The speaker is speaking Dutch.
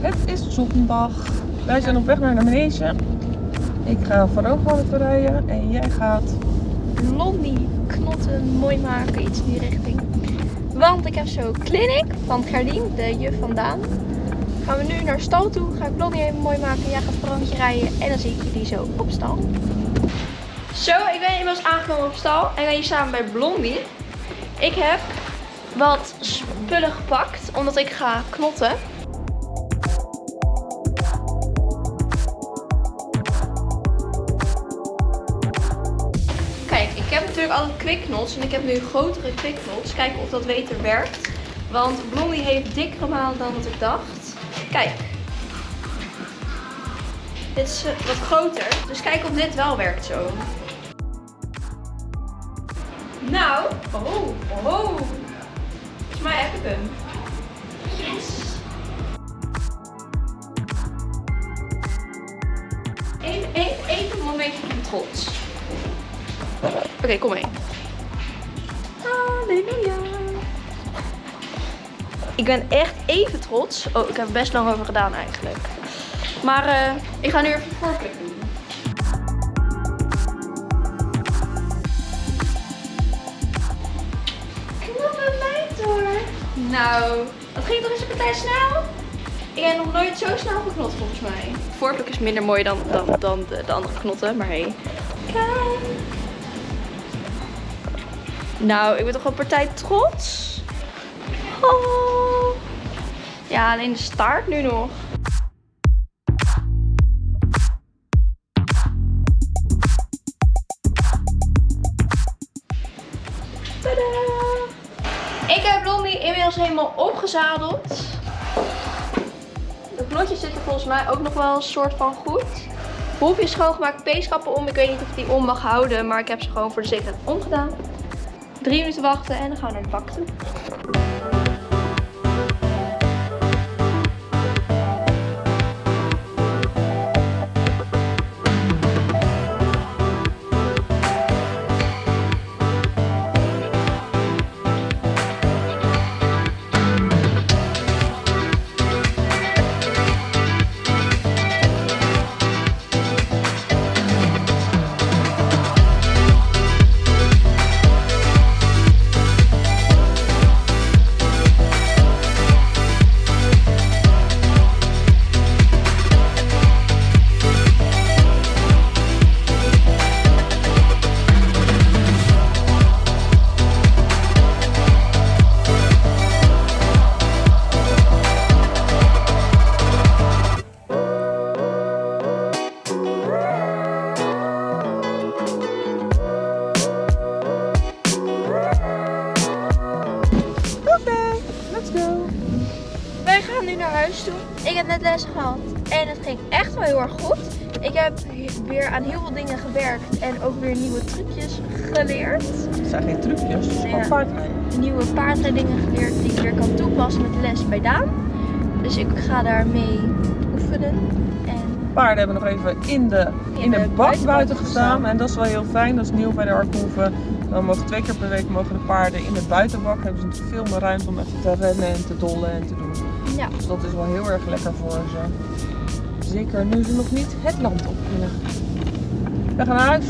Het is zondag. Wij zijn op weg naar de manege. Ik ga even rijden en jij gaat. Blondie knotten mooi maken, iets in die richting. Want ik heb zo clinic van Gerdien, de juf vandaan. Gaan we nu naar stal toe, ga ik Blondie even mooi maken. Jij gaat rondje rijden en dan zie ik jullie zo op stal. Zo, ik ben inmiddels aangekomen op stal en ben hier samen bij Blondie. Ik heb wat spullen gepakt, omdat ik ga knotten. Heb natuurlijk altijd quicknots en ik heb nu grotere quicknots. Kijken of dat beter werkt. Want Blondie heeft dikkere malen dan wat ik dacht. Kijk. Dit is eh, wat groter. Dus kijk of dit wel werkt zo. Nou, oh, oh. Volgens mij heb ik hem. Yes. Even, een momentje van. Oké, kom mee. Halleluja. Ik ben echt even trots. Oh, ik heb er best lang over gedaan eigenlijk. Maar eh, ik ga nu even voorpluk doen. Knappe meid hoor. Nou, dat ging toch eens een partij snel? Ik heb nog nooit zo snel geknot volgens mij. Voorpluk is minder mooi dan, dan, dan de, de andere knotten, maar hey. Kijk. Nou, ik ben toch wel partij trots. Oh. Ja, alleen de staart nu nog. Tadaa! Ik heb Blondie inmiddels helemaal opgezadeld. De knotjes zitten volgens mij ook nog wel een soort van goed. Hoef je schoongemaakt peeskappen om. Ik weet niet of ik die om mag houden, maar ik heb ze gewoon voor de zekerheid omgedaan. Drie minuten wachten en dan gaan we naar de bak toe. Wij gaan nu naar huis toe. Ik heb net les gehad en het ging echt wel heel erg goed. Ik heb weer aan heel veel dingen gewerkt en ook weer nieuwe trucjes geleerd. Het zijn geen trucjes, het is gewoon Ja. paardrijden. Nieuwe paardrijdingen geleerd die ik weer kan toepassen met les bij Daan. Dus ik ga daarmee oefenen. En Paarden hebben nog even in de, in In de, bak buiten gestaan. gestaan. En dat is wel heel fijn, dat is nieuw bij de Arkhoeven. Dan mogen twee keer per week mogen de paarden in de buitenbak. Hebben ze natuurlijk veel meer ruimte om even te rennen en te dollen en te doen. ja, Dus dat is wel heel erg lekker voor ze. Zeker nu ze nog niet het land op kunnen. We gaan naar huis.